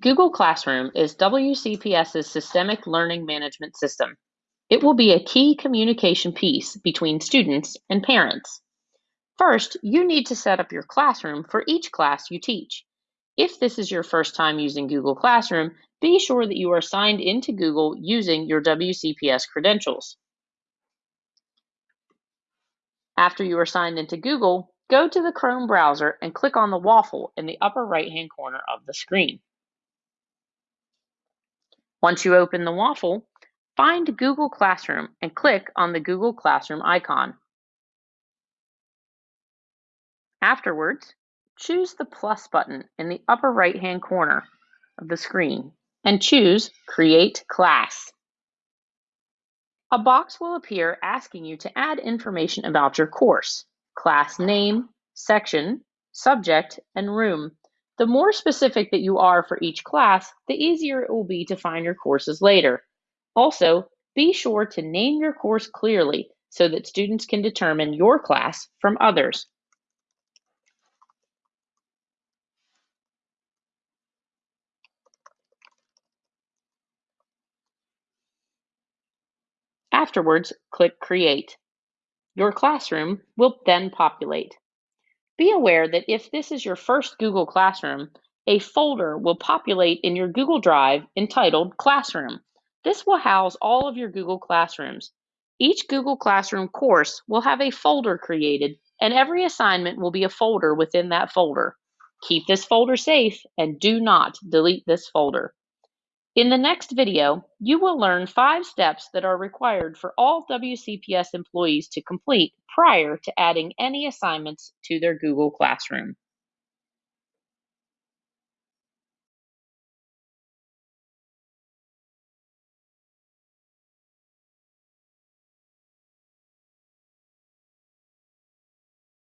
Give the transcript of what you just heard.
Google Classroom is WCPS's systemic learning management system. It will be a key communication piece between students and parents. First, you need to set up your classroom for each class you teach. If this is your first time using Google Classroom, be sure that you are signed into Google using your WCPS credentials. After you are signed into Google, go to the Chrome browser and click on the waffle in the upper right-hand corner of the screen. Once you open the waffle, find Google Classroom and click on the Google Classroom icon. Afterwards, choose the plus button in the upper right-hand corner of the screen and choose Create Class. A box will appear asking you to add information about your course, class name, section, subject, and room. The more specific that you are for each class, the easier it will be to find your courses later. Also, be sure to name your course clearly so that students can determine your class from others. Afterwards, click Create. Your classroom will then populate. Be aware that if this is your first Google Classroom, a folder will populate in your Google Drive entitled Classroom. This will house all of your Google Classrooms. Each Google Classroom course will have a folder created and every assignment will be a folder within that folder. Keep this folder safe and do not delete this folder. In the next video, you will learn five steps that are required for all WCPS employees to complete prior to adding any assignments to their Google Classroom.